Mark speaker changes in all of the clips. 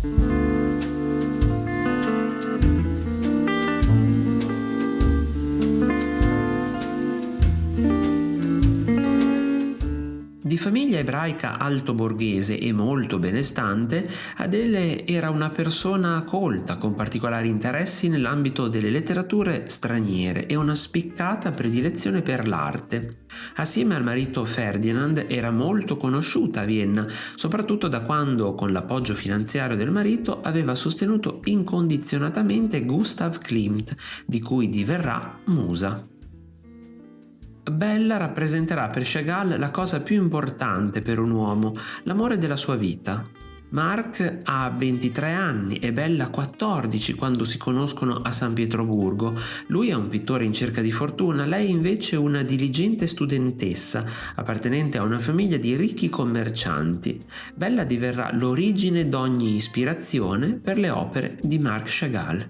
Speaker 1: Thank you. Di famiglia ebraica alto borghese e molto benestante, Adele era una persona colta con particolari interessi nell'ambito delle letterature straniere e una spiccata predilezione per l'arte. Assieme al marito Ferdinand era molto conosciuta a Vienna, soprattutto da quando, con l'appoggio finanziario del marito, aveva sostenuto incondizionatamente Gustav Klimt, di cui diverrà musa. Bella rappresenterà per Chagall la cosa più importante per un uomo, l'amore della sua vita. Mark ha 23 anni e Bella 14 quando si conoscono a San Pietroburgo. Lui è un pittore in cerca di fortuna, lei invece una diligente studentessa appartenente a una famiglia di ricchi commercianti. Bella diverrà l'origine d'ogni ispirazione per le opere di Marc Chagall.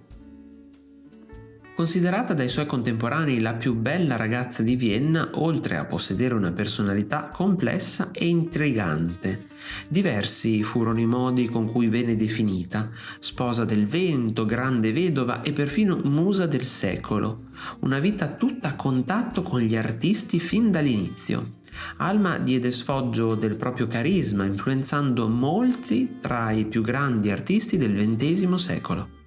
Speaker 1: Considerata dai suoi contemporanei la più bella ragazza di Vienna, oltre a possedere una personalità complessa e intrigante. Diversi furono i modi con cui venne definita, sposa del vento, grande vedova e perfino musa del secolo. Una vita tutta a contatto con gli artisti fin dall'inizio. Alma diede sfoggio del proprio carisma, influenzando molti tra i più grandi artisti del XX secolo.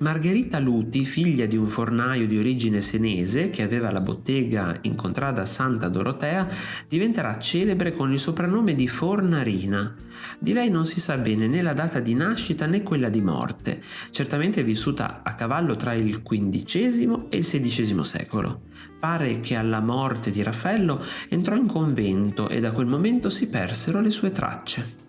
Speaker 1: Margherita Luti, figlia di un fornaio di origine senese che aveva la bottega in contrada Santa Dorotea, diventerà celebre con il soprannome di Fornarina. Di lei non si sa bene né la data di nascita né quella di morte, certamente è vissuta a cavallo tra il XV e il XVI secolo. Pare che alla morte di Raffaello entrò in convento e da quel momento si persero le sue tracce.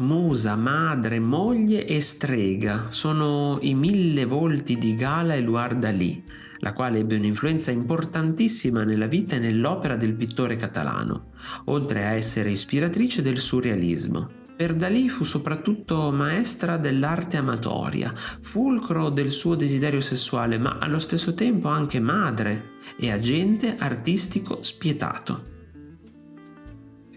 Speaker 1: Musa, madre, moglie e strega sono i mille volti di Gala e Luardalì, la quale ebbe un'influenza importantissima nella vita e nell'opera del pittore catalano, oltre a essere ispiratrice del surrealismo. Per Dalì fu soprattutto maestra dell'arte amatoria, fulcro del suo desiderio sessuale, ma allo stesso tempo anche madre e agente artistico spietato.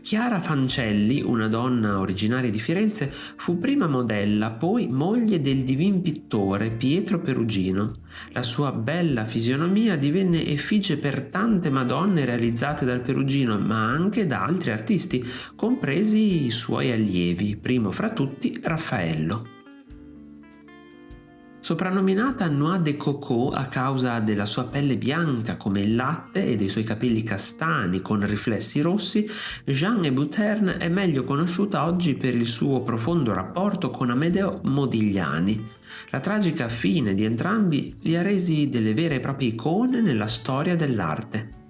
Speaker 1: Chiara Fancelli, una donna originaria di Firenze, fu prima modella, poi moglie del divin pittore Pietro Perugino. La sua bella fisionomia divenne effigie per tante madonne realizzate dal Perugino, ma anche da altri artisti, compresi i suoi allievi, primo fra tutti Raffaello. Soprannominata Noix de Coco a causa della sua pelle bianca come il latte e dei suoi capelli castani con riflessi rossi, Jeanne Bouterne è meglio conosciuta oggi per il suo profondo rapporto con Amedeo Modigliani. La tragica fine di entrambi li ha resi delle vere e proprie icone nella storia dell'arte.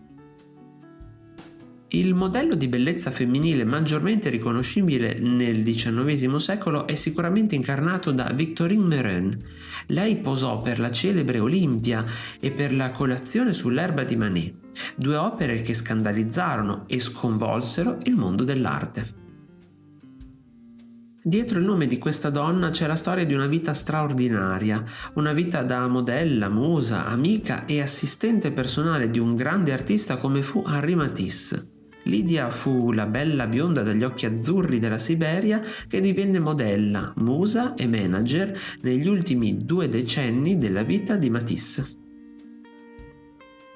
Speaker 1: Il modello di bellezza femminile maggiormente riconoscibile nel XIX secolo è sicuramente incarnato da Victorine Meurent. Lei posò per la celebre Olimpia e per la colazione sull'erba di Manet, due opere che scandalizzarono e sconvolsero il mondo dell'arte. Dietro il nome di questa donna c'è la storia di una vita straordinaria, una vita da modella, musa, amica e assistente personale di un grande artista come fu Henri Matisse. Lidia fu la bella bionda dagli occhi azzurri della Siberia che divenne modella, musa e manager negli ultimi due decenni della vita di Matisse.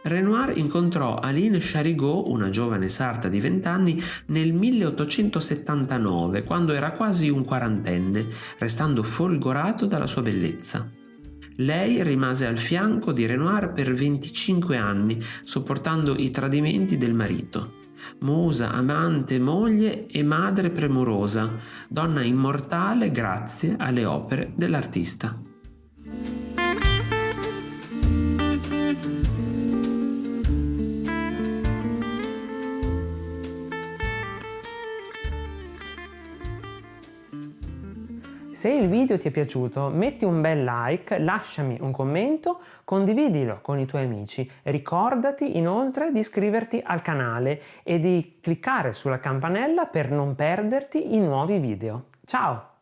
Speaker 1: Renoir incontrò Aline Charigot, una giovane sarta di 20 anni, nel 1879, quando era quasi un quarantenne, restando folgorato dalla sua bellezza. Lei rimase al fianco di Renoir per 25 anni, sopportando i tradimenti del marito musa, amante, moglie e madre premurosa, donna immortale grazie alle opere dell'artista.
Speaker 2: Se il video ti è piaciuto metti un bel like, lasciami un commento, condividilo con i tuoi amici. Ricordati inoltre di iscriverti al canale e di cliccare sulla campanella per non perderti i nuovi video. Ciao!